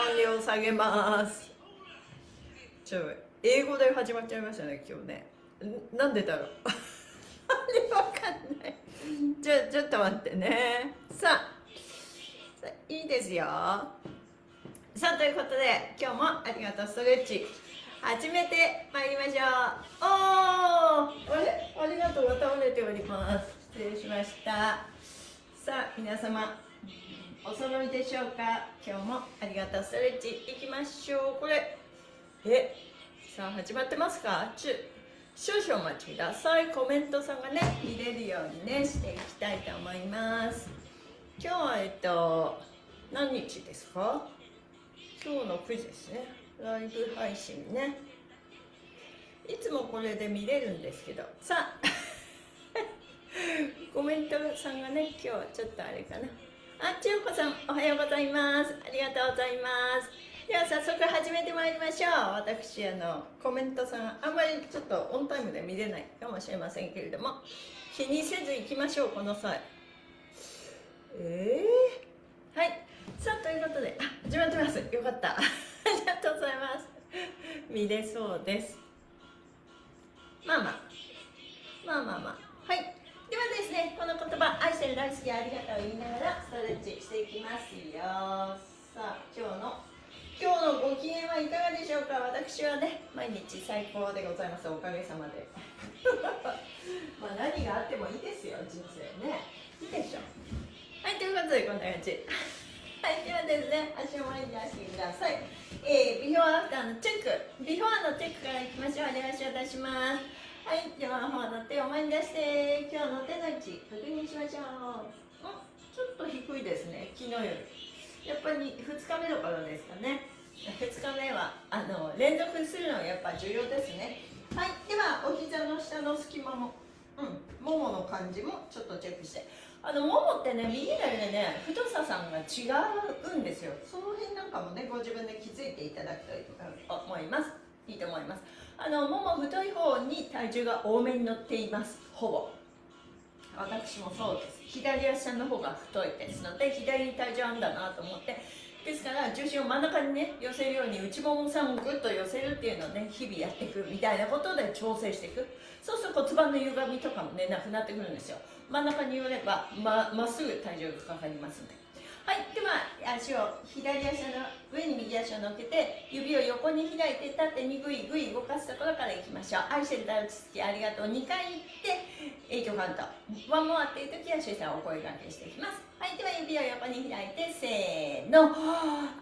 音量下げます。ちょ英語で始まっちゃいましたね今日ね。なんでだろう？わかんない。ちょちょっと待ってね。さあいいですよ。さあということで今日もありがとうストレッチ。始めてまいりましょう。おおあれ？ありがとうが倒れております。失礼しました。さあ皆様。お揃いでしょうか？今日もありがとうストレッチ。いきましょう。これ。え？さあ始まってますか？ちゅ。少々お待ちください。コメントさんがね見れるようにねしていきたいと思います。今日はえっと何日ですか？今日の9時ですね。ライブ配信ね。いつもこれで見れるんですけど。さあ コメントさんがね今日はちょっとあれかな。あ千代子さんおはようございます。ありがとうございます。では早速始めてまいりましょう。私あのコメントさんあんまりちょっとオンタイムで見れないかもしれませんけれども。気にせず行きましょうこの際。えー、はい。さあということで。あ始まってます。よかった。ありがとうございます。見れそうです。まあまあ。まあまあまあ。はいではですねこの言葉愛してる大好きありがとう言いながらストレッチしていきますよ。さあ今日の今日のご機嫌はいかがでしょうか？私はね毎日最高でございます。おかげさまで。まあ何があってもいいですよ人生ね。いいでしょはいということでこんな感じ。はいではですね足を前に出してください、えー、ビフォーアフターのチェック。ビフォーのチェックからいきましょう。お願いしいたしますはいでは方の手を前に出して今日の手の位置確認しましょう。おちょっと低いですね。昨日より。やっぱり2日目の頃ですかね。2日目はあの連続するのがやっぱ重要ですね。はいではお膝の下の隙間もうんももの感じもちょっとチェックして。あのももってね右左でね太ささんが違うんですよ。その辺なんかもねご自分で気づいていただくといいと思います。いいと思いますあのもも太い方に体重が多めに乗っています。ほぼ。私もそうです。左足の方が太いですので左に体重あるんだなと思って。ですから重心を真ん中にね寄せるように内ももさんをぐっと寄せるっていうのをね日々やっていくみたいなことで調整していく。そうすると骨盤の歪みとかもねなくなってくるんですよ。真ん中に寄ればまっすぐ体重がかかりますので。はいでは足を左足の上に右足を乗っけて指を横に開いて縦にぐいぐい動かすところからいきましょう。愛してる大落ち着きありがとう。2回いって8カウントワンモアっていう時は主さんお声掛けしていきます。はいでは指を横に開いてせーの。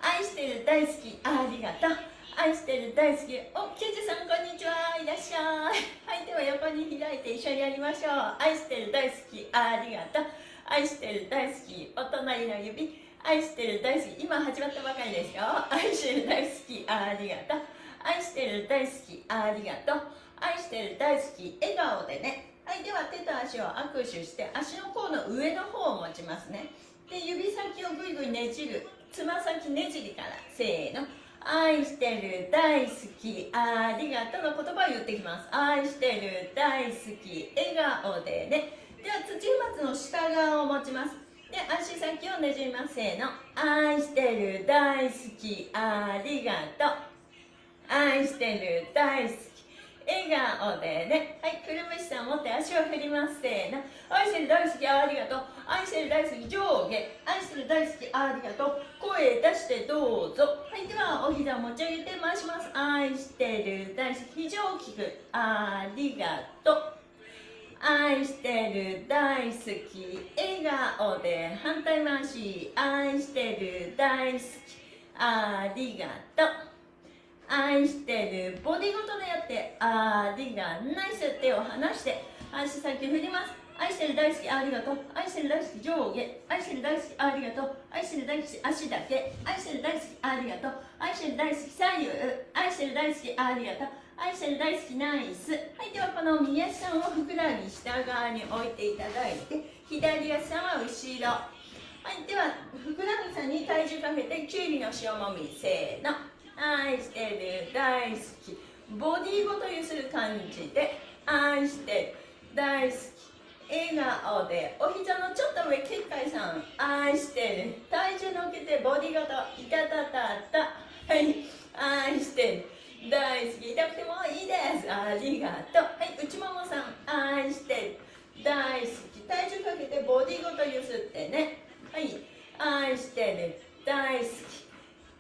愛してる大好きありがとう。愛してる大好きおケジさんこんにちは。いらっしゃい。はいでは横に開いて一緒にやりましょう。愛してる大好きありがとう。愛してる大好きお隣の指愛してる大好き今始まったばかりですよ。愛してる大好きありがとう。愛してる大好きありがとう。愛してる大好き笑顔でね。はいでは手と足を握手して足の甲の上の方を持ちますね。で指先をぐいぐいねじるつま先ねじりからせーの。愛してる大好きありがとうの言葉を言ってきます。愛してる大好き笑顔でね。では土松の下側を持ちます。で足先をねじります。せーの。愛してる大好き。ありがとう。愛してる大好き。笑顔でね。はいくるぶしさん持って足を振ります。せーの。愛してる大好きありがとう。愛してる大好き上下。愛してる大好きありがとう。声出してどうぞ。はいではお膝持ち上げて回します。愛してる大好き非常大きくありがとう。愛してる大好き笑顔で反対回し愛してる大好きありがとう。愛してるボディごとでやってありがナイス手を離して足先振ります愛してる大好きありがとう。愛してる大好き上下。愛してる大好きありがとう。愛してる大好き足だけ。愛してる大好きありがとう。愛してる大好き左右。愛してる大好きありがとう。愛してる大好きナイス。はいではこの右足さんをふくらはぎ下側に置いていただいて左足さんは後ろ。はいではふくらはぎさんに体重かけてきゅうりの塩もみせーの。愛してる大好き。ボディごとゆする感じで愛してる大好き。笑顔でお膝のちょっと上結界さん。愛してる体重乗っけてボディごといたたたた。はい。愛してる大好き痛くてもいいです。ありがとう。はい内ももさん愛してる。大好き体重かけてボディごとゆすってね。はい愛してる。大好き。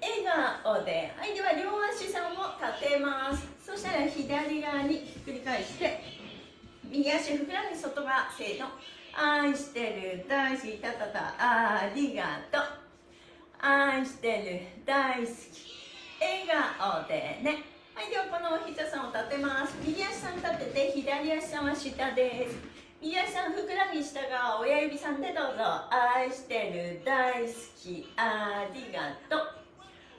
笑顔で。はいでは両足さんを立てます。そしたら左側にひっくり返して右足ふくらはぎ外側せーの。愛してる。大好き。たたた。ありがとう。愛してる。大好き。笑顔でね。はいではこのお膝さんを立てます。右足さん立てて左足さんは下です。右足さんふくらはぎ下側親指さんでどうぞ。愛してる大好きありがとう。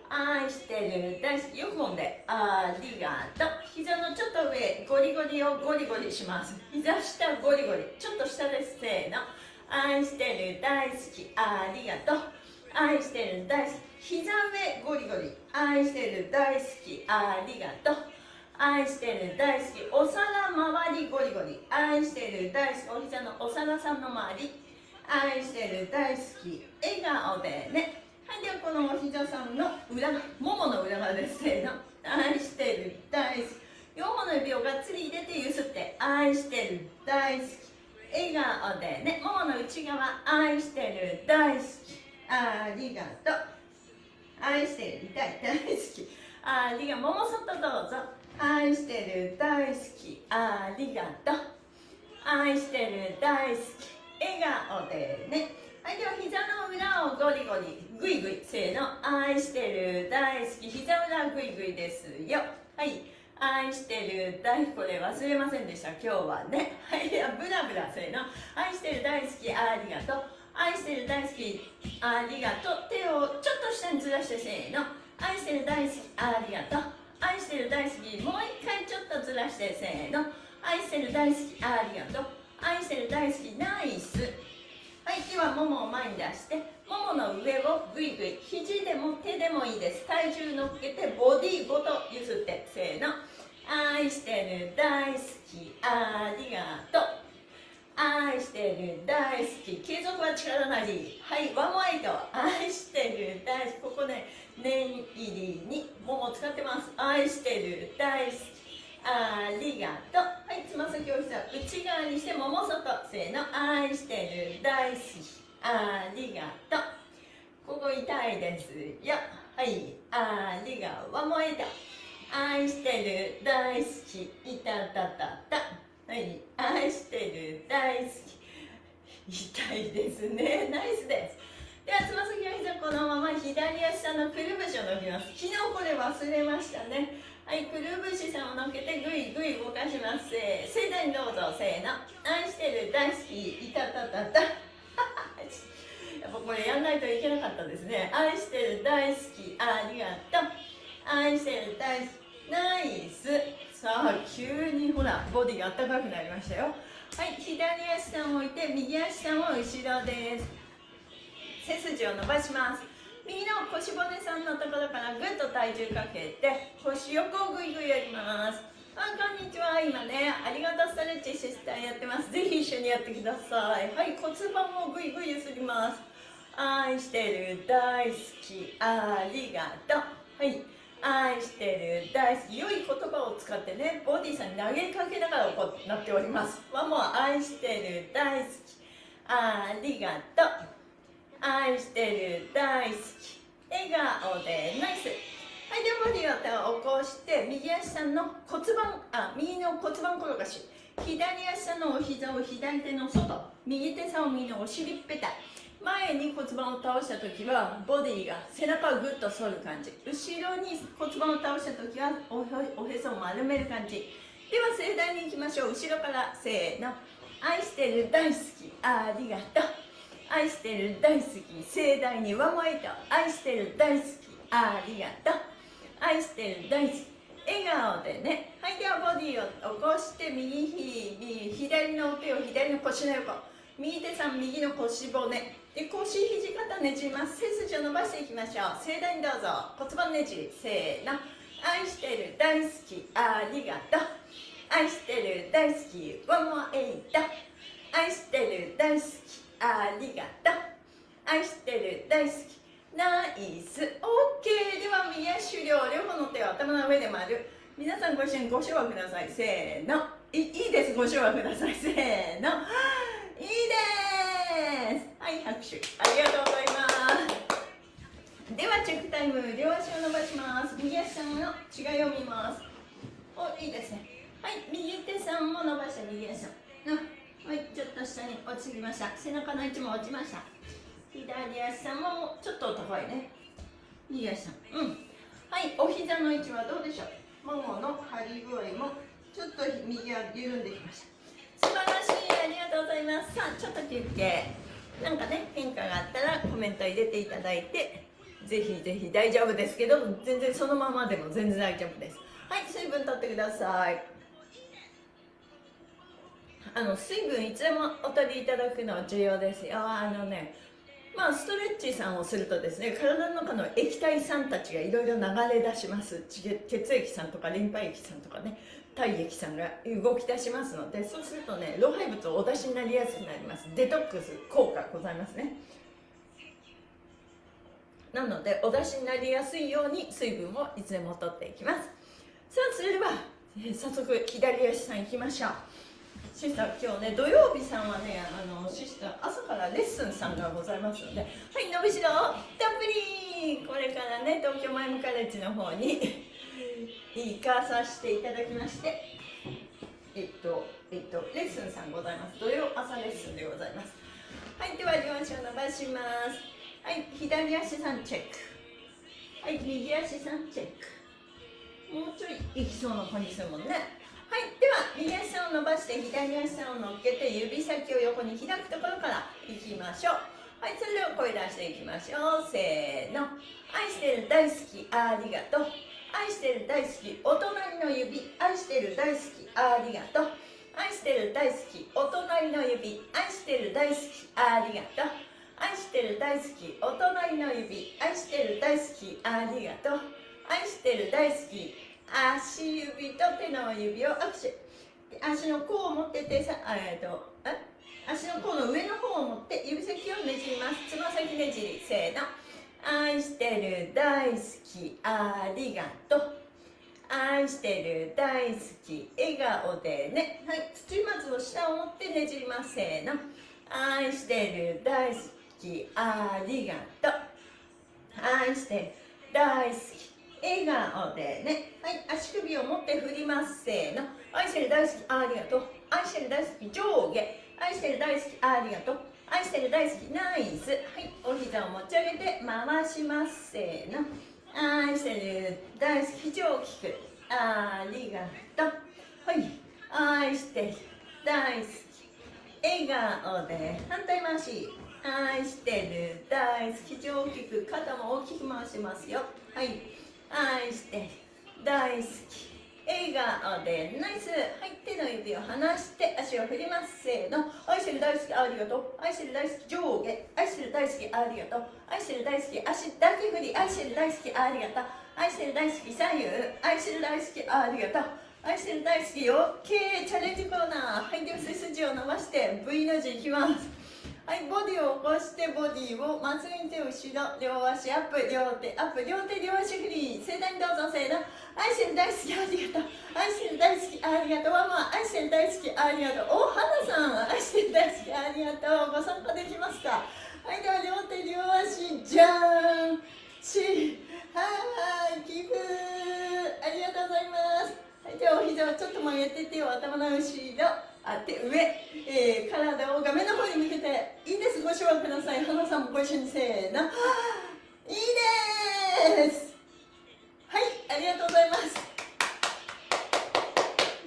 愛してる大好きよくもんで。ありがとう。膝のちょっと上ゴリゴリをゴリゴリします。膝下ゴリゴリ。ちょっと下です。せーの。愛してる大好きありがとう。愛してる大好き。膝上ゴリゴリ。愛してる大好き。ありがとう。愛してる大好き。お皿周りゴリゴリ。愛してる大好き。お膝のお皿さんの周り。愛してる大好き。笑顔でね。はいではこのお膝さんの裏ももの裏側ですせーの愛してる大好き。4本の指をがっつり入れてゆすって。愛してる大好き。笑顔でね。ももの内側。愛してる大好き。ありがとう。愛してる。大大好き。ありがもも外どうぞ愛してる大好き。ありがと。う愛してる大好き。笑顔でね。はいでは膝の裏をゴリゴリグイグイせーの。愛してる大好き。膝裏グイグイですよ。はい。愛してる大好き。これ忘れませんでした。今日はね。はい。ではブラブラせーの。愛してる大好き。ありがと。う愛してる大好きありがとう。手をちょっと下にずらしてせーの。愛してる大好きありがとう。愛してる大好きもう一回ちょっとずらしてせーの。愛してる大好きありがとう。愛してる大好きナイス。はいではももを前に出してももの上をぐいぐい肘でも手でもいいです。体重乗っけてボディごとゆすってせーの。愛してる大好きありがとう。愛してる大好き。継続は力なり。はいワンワイド愛してる大好き。ここね念入りにもも使ってます。愛してる大好き。ありがとう。はいつま先を膝内側にしてもも外せーの愛してる大好きありがと。うここ痛いですよ。はい。ありがとうもえた愛してる大好き。いたたたた。はい愛してる大好き痛いですね。ナイスです。ではつま先の膝このまま左足下のくるぶしを伸びます。昨日これ忘れましたね。はいくるぶしさんをのっけてぐいぐい動かします。せ盛大にどうぞせーの。愛してる大好きいたたたた。やっぱこれやんないといけなかったですね。愛してる大好きありがとう。愛してる大好きナイス。さあ急にほらボディがあったかくなりましたよ。はい左足さんを置いて右足さんを後ろです。背筋を伸ばします。右の腰骨さんのところからぐっと体重かけて腰横をぐいぐいやります。あこんにちは。今ねありがとうストレッチシスターやってます。ぜひ一緒にやってください。はい骨盤をぐいぐいゆすります。愛してる大好き。ありがとう。はい。愛してる。大好き。良い言葉を使ってねボディさんに投げかけながらこうなっております。はもう愛してる。大好き。ありがとう。愛してる。大好き。笑顔でナイス。はいではボディを起こして右足さんの骨盤あ右の骨盤転がし。左足さんのお膝を左手の外右手さんを右のお尻ペタ。前に骨盤を倒した時はボディが背中をぐっと反る感じ。後ろに骨盤を倒した時はおへそを丸める感じ。では盛大にいきましょう。後ろからせーの。愛してる大好き。ありがとう。愛してる大好き。盛大にワンワイト愛してる大好き。ありがとう。愛してる大好き。笑顔でね。はいではボディを起こして右ひ左の手を左の腰の横。右手さん右の腰骨。腰肘肩ねじります。背筋を伸ばしていきましょう。盛大にどうぞ。骨盤ねじ。りせーの。愛してる大好きありがとう。愛してる大好き。ワンモエイト愛してる大好き。ありがとう愛してる大好き。ナイス OK では右足終了両方の手を頭の上で丸皆さんご一緒にご唱和くださいせーのいいいですご唱和くださいせーのいいですはい拍手。ありがとうございます。ではチェックタイム両足を伸ばします右足さん。の違いを見ますおいいですね。はい右手さんも伸ばして右足。さんはいちょっと下に落ちてきました。背中の位置も落ちました左足さんもちょっと高いね。右足。さんうん。はいお膝の位置はどうでしょう。ももの張り具合もちょっと右は緩んできました。りがとうございます。さあちょっと休憩。なんかね変化があったらコメント入れていただいてぜひぜひ大丈夫ですけど全然そのままでも全然大丈夫です。はい水分取ってください。あの水分いつでもお取りいただくのは重要ですよ。あのねまあ、ストレッチさんをするとですね体の中の液体酸たちがいろいろ流れ出します。血液酸とかリンパ液酸とかね。体液酸が動き出しますのでそうするとね老廃物をお出しになりやすくなります。デトックス効果ございますね。なのでお出しになりやすいように水分をいつでも取っていきます。さあそれでは、え早速左足さんいきましょう。シスター今日ね土曜日さんはねあのシスター朝からレッスンさんがございますのではい伸びしろたっぷり。これからね東京マイムカレッジの方に行かさせていただきましてえっとえっとレッスンさんございます。土曜朝レッスンでございます。はいでは両足を伸ばします。はい左足さんチェック。はい右足さんチェック。もうちょいいきそうな感じするもんね。はいでは右足を伸ばして左足を乗っけて指先を横に開くところからいきましょう。はいそれでは声出していきましょう。せーの。愛してる大好きありがとう。愛してる大好きお隣の指愛してる大好きありがとう。愛してる大好きお隣の指愛してる大好きありがとう。愛してる大好きお隣の指愛してる大好きありがとう。愛してる大好き足指と手の指を握手。足の甲を持って手さえっと足の甲の上の方を持って指先をねじります。つま先ねじり。せーの。愛してる大好きありがとう。愛してる大好き笑顔でね。はい。土松の下を持ってねじりますせーの。愛してる大好きありがとう。愛してる大好き笑顔でね。はい。足首を持って振りますせーの。愛してる大好きありがとう。愛してる大好き上下。愛してる大好きありがとう。愛してる大好きナイス。はいお膝を持ち上げて回します。せーの。愛してる大好き非常大きく。ありがとう。はい愛してる大好き。笑顔で反対回し。愛してる大好き非常大きく肩も大きく回しますよ。はい愛してる大好き。笑顔でナイスはい手の指を離して足を振りますせーの。愛してる大好きありがとう愛してる大好き上下愛してる大好きありがとう愛してる大好き足だけ振り愛してる大好きありがとう愛してる大好き左右愛してる大好きありがとう愛してる大好きよ OK チャレンジコーナーはいでは背筋を伸ばして V の字いきます。はいボディを起こしてボディをまっすぐに手後ろ両足アップ両手アップ両手両足フリー。盛大にどうぞせーの愛してる大好きありがとう。愛してる大好きありがとう。ママ愛してる大好きありがとう。お花さん愛してる大好きありがとう。ご参加できますか？はいでは両手両足じゃーんしはい寄付ありがとうございます。はいではお膝をちょっと曲げて手を頭の後ろあ手上、えー、体を画面の方に向けて。いいですご唱和ください。花さんもご一緒にせーの。いいです。はいありがとうございます。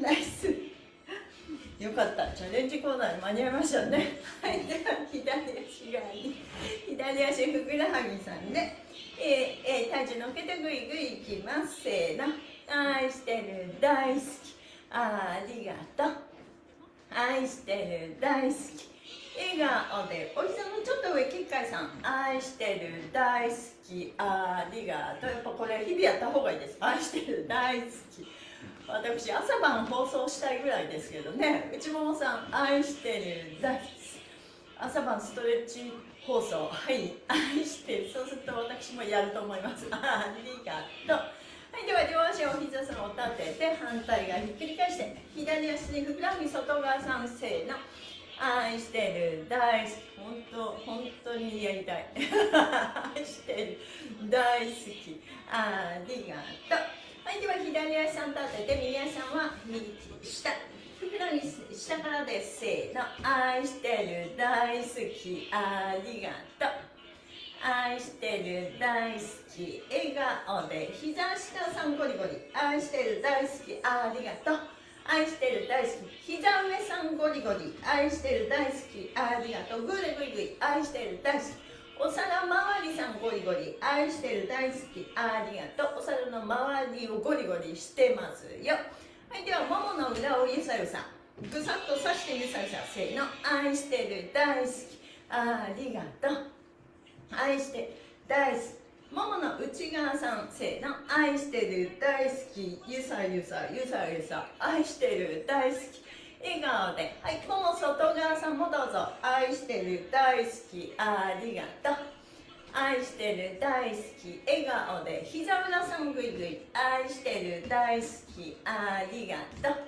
ナイス。よかった。チャレンジコーナーに間に合いましたね。はい。では左足側に左足ふくらはぎさんね。えー、えー、体重乗っけてぐいぐいいきます。せーの。愛してる大好き。ありがとう。愛してる大好き笑顔でお膝のちょっと上結界ささん愛してる大好きありがとう。やっぱこれ日々やった方がいいです。愛してる大好き。私朝晩放送したいぐらいですけどね。内ももさん愛してる大好き。朝晩ストレッチ放送。はい。愛してる。そうすると私もやると思います。ありがとう。はいでは両足を膝さんを立てて反対側ひっくり返して左足にふくらはぎ外側さんせーの。愛してる。大好き。本当本当にやりたい。愛してる。大好き。ありがとう。はいでは左足さん立てて右足さんは右下。ふくらはぎ下からですせーの。愛してる。大好き。ありがとう。愛してる。大好き。笑顔で膝下さんゴリゴリ愛してる。大好き。ありがとう。愛してる。大好き。膝んゴリゴリ愛してる大好き。ありがとう。グレグイグイ愛してる大好き。お皿周りさんゴリゴリ。愛してる大好き。ありがとう。お皿の周りをゴリゴリしてますよ。はいではももの裏をゆさゆさぐさっと刺してゆさゆさせーの。愛してる大好き。ありがとう。愛して大好き。ももの内側さん。せーの。愛してる大好き。ゆさゆさゆさゆさ。愛してる大好き。笑顔で。はいもも外側さんもどうぞ。愛してる大好き。ありがとう。愛してる大好き。笑顔で。膝裏さんぐいぐい。愛してる大好き。ありがとう。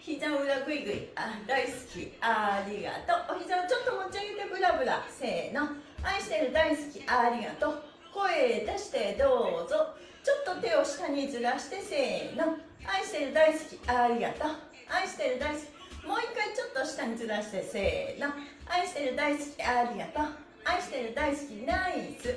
膝裏ぐいぐい。あ大好き。ありがとう。お膝をちょっと持ち上げてブラブラ。せーの。愛してる大好き。ありがとう。声出してどうぞ。ちょっと手を下にずらしてせーの。愛してる大好き。ありがとう。愛してる大好き。もう一回ちょっと下にずらしてせーの。愛してる大好きありがとう。愛してる大好きナイス。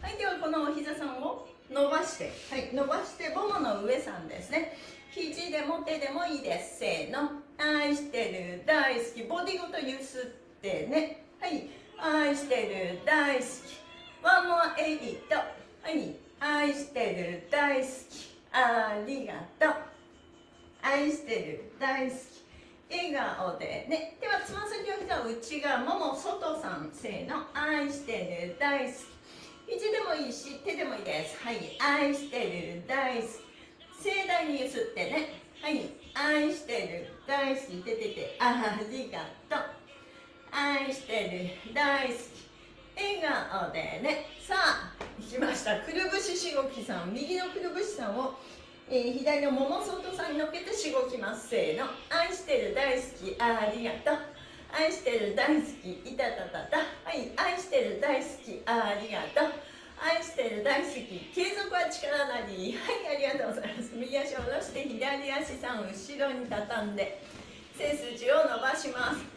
はいではこのお膝さんを伸ばして。はい伸ばしてももの上さんですね。肘でも手でもいいです。せーの。愛してる大好きボディごとゆすってね。はい愛してる大好き。ワンモアエイト。はい愛してる大好きありがとう。愛してる大好き。笑顔で。ね。ではつま先を膝内側もも外さんせーの愛してる大好き。肘でもいいし手でもいいです。はい愛してる大好き。盛大にゆすってね。はい愛してる大好き。てててありがとう。愛してる大好き。笑顔でね。さあ来ました。くるぶししごきさん。右のくるぶしさんを、えー、左のもも外さんにのっけてしごきます。せーの。愛してる大好きありがとう。愛してる大好きいたたたた。はい愛してる大好きありがとう。愛してる大好き継続は力なり。はいありがとうございます。右足を下ろして左足さん後ろに畳んで背筋を伸ばします。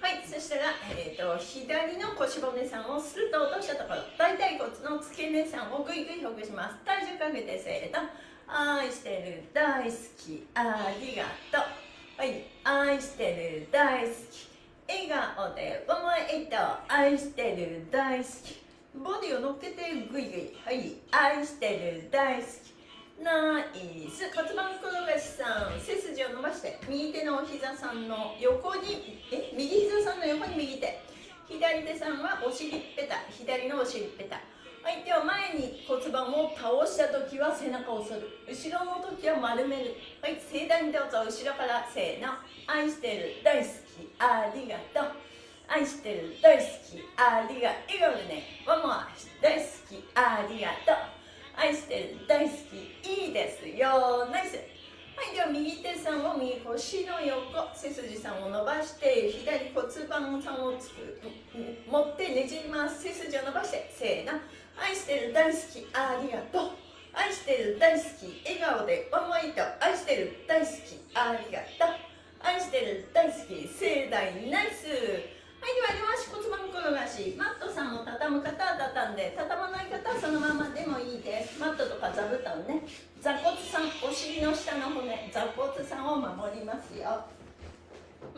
はいそしたら、えーと、左の腰骨さんをスルッと落としたところ。大腿骨の付け根さんをぐいぐいほぐします。体重かけてせーの。愛してる大好きありがとう。はい愛してる大好き。笑顔でワンワンエイト愛してる大好き。ボディを乗っけてぐいぐい。はい愛してる大好き。ナイス。骨盤転がしさん。背筋を伸ばして右手のお膝さんの横にえ右膝さんの横に右手。左手さんはお尻ペタ左のお尻ペタはいでは前に骨盤を倒した時は背中を反る。後ろの時は丸める。はい盛大にどうぞ後ろからせーの。愛してる大好きありがとう。愛してる大好きありが笑顔でね。ワンモア。大好きありがとう。愛してる大好きいいですよナイス。はいでは右手さんを右腰の横背筋さんを伸ばして左骨盤さんをつく持ってねじります。背筋を伸ばしてせーの。愛してる大好きありがとう。愛してる大好き笑顔でワンワイト愛してる大好きありがとう。愛してる大好き盛大ナイス。はいでは両足骨盤転がし。マットさんを畳む方は畳んで畳まない方はそのままでもいいです。マットとか座布団ね。座骨さんお尻の下の骨。座骨さんを守りますよ。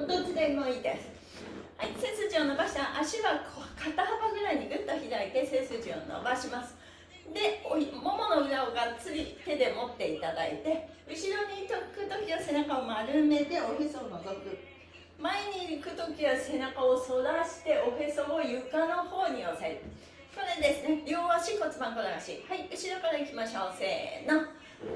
どっちでもいいです。はい背筋を伸ばした足は肩幅ぐらいにぐっと開いて背筋を伸ばします。でももの裏をがっつり手で持っていただいて後ろにとく時は背中を丸めておへそを覗く。前に行く時は背中を反らしておへそを床の方に押さえる。これですね。両足骨盤転がし。はい。後ろからいきましょう。せーの。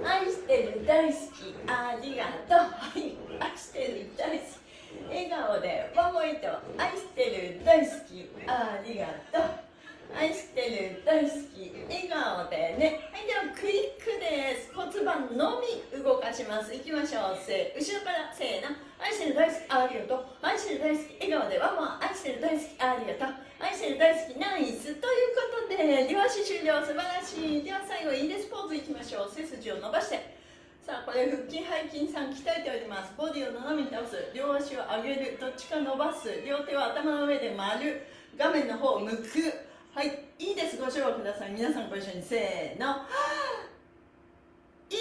愛してる大好き。ありがとう。はい。愛してる大好き。笑顔でワンモイト愛してる大好き。ありがとう。愛してる大好き。笑顔でね。はい。ではクリックです骨盤のみ動かします。いきましょう。せ後ろからせーの愛してる大好きありがとう愛してる大好き笑顔でワンモ愛してる大好きありがとう愛してる大好きナイス。ということで両足終了。素晴らしい。では最後いいですポーズいきましょう。背筋を伸ばして。さあこれ腹筋背筋さん鍛えております。ボディを斜めに倒す。両足を上げる。どっちか伸ばす。両手は頭の上で丸。画面の方を向く。はいいいです。ご唱和ください。皆さんご一緒に。せーの。いい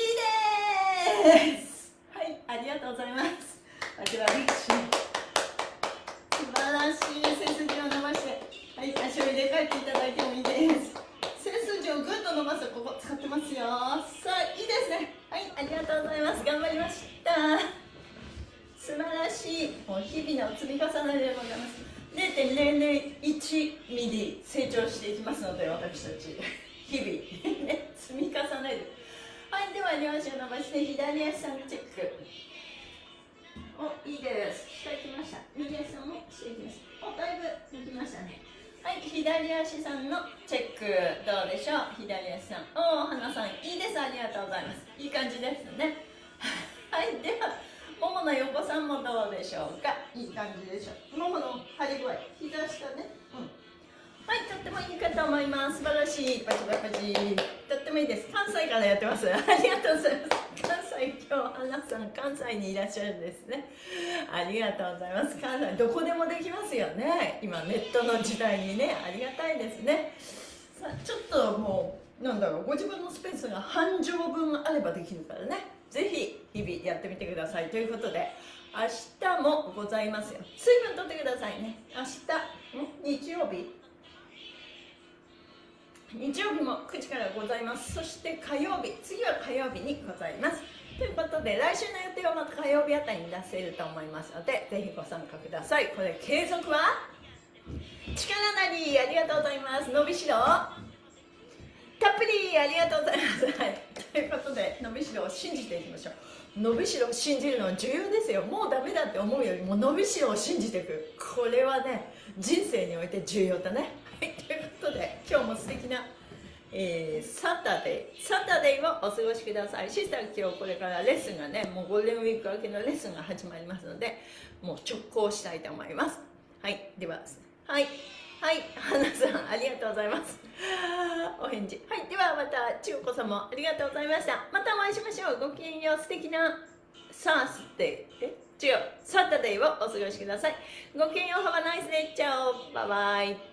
ですはいありがとうございます。あちら素晴らしい背筋を伸ばしてはい足を入れ替えていただいてもいいです背筋をぐっと伸ばすここ使ってますよ。さあいいですね。はいありがとうございます。頑張りました素晴らしいもう日々の積み重ねでございます0.001ミリ成長していきますので私たち日々。ね積み重ねる。はいでは両足を伸ばして左足さんチェック。おいいです。下行きました。右足さんも下行きましたおだいぶ抜きましたね。はい左足さんのチェックどうでしょう？左足さん。おお花さんいいです。ありがとうございます。いい感じですね。はいではももの横さんもどうでしょうか？いい感じでしょう。ももの張り具合。膝下ね。うん。はいとってもいいかと思います。素晴らしい。パチパチパチいです。関西からやってます。ありがとうございます。関西今日アナさん関西にいらっしゃるんですね。ありがとうございます。関西どこでもできますよね。今ネットの時代にね。ありがたいですね。さあちょっともうなんだろう。ご自分のスペースが半畳分あればできるからね。ぜひ日々やってみてください。ということで明日もございますよ。水分とってくださいね。明日日曜日？日曜日も9時からございます。そして火曜日次は火曜日にございます。ということで来週の予定はまた火曜日あたりに出せると思いますのでぜひご参加ください。これ継続は力なりありがとうございます。伸びしろ。たっぷりありがとうございます、はい、ということで伸びしろを信じていきましょう。伸びしろを信じるのは重要ですよ。もうダメだって思うよりも伸びしろを信じていく。これはね人生において重要だね、はい、ということで今日も素敵なえー、サタデーサタデーをお過ごしくださいシスター今日これからレッスンがねもうゴールデンウィーク明けのレッスンが始まりますのでもう直行したいと思いますはいでははいはい、花さん、ありがとうございます。お返事。はい、ではまた、千代子さんもありがとうございました。またお会いしましょう。ごきげんよう、素敵なサースデー、え？違う、サタデーをお過ごしください。ごきげんよう、ハバナイスデー、チャオ、バイバイ。